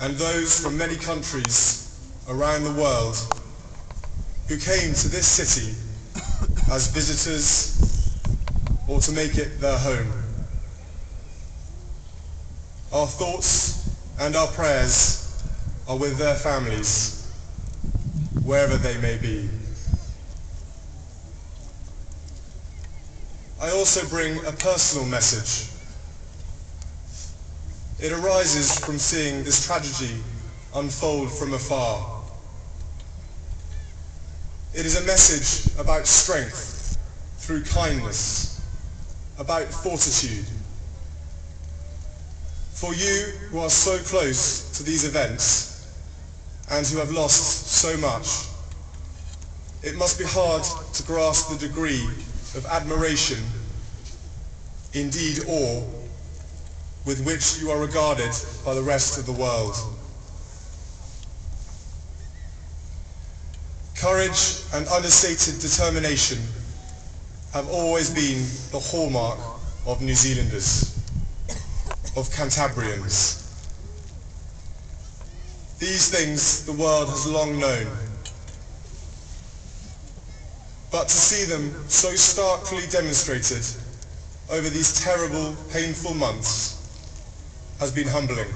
and those from many countries around the world who came to this city as visitors or to make it their home. Our thoughts and our prayers are with their families, wherever they may be. I also bring a personal message. It arises from seeing this tragedy unfold from afar. It is a message about strength through kindness, about fortitude. For you who are so close to these events and who have lost so much, it must be hard to grasp the degree of admiration, indeed awe, with which you are regarded by the rest of the world. Courage and understated determination have always been the hallmark of New Zealanders, of Cantabrians. These things the world has long known. But to see them so starkly demonstrated over these terrible, painful months has been humbling.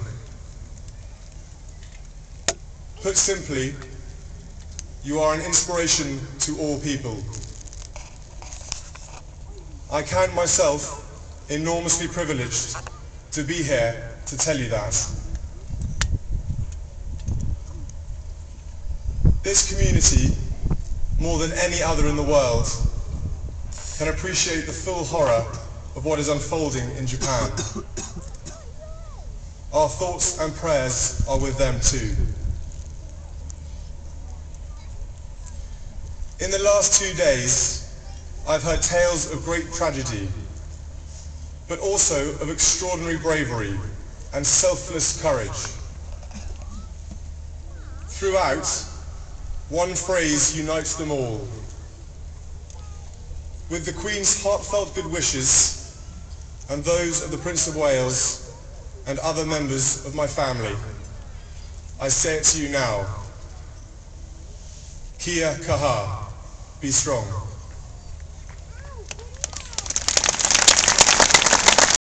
Put simply, you are an inspiration to all people. I count myself enormously privileged to be here to tell you that. This community, more than any other in the world, can appreciate the full horror of what is unfolding in Japan. Our thoughts and prayers are with them too. In the last two days, I've heard tales of great tragedy, but also of extraordinary bravery and selfless courage. Throughout, one phrase unites them all. With the Queen's heartfelt good wishes and those of the Prince of Wales and other members of my family, I say it to you now. Kia kaha. Be strong.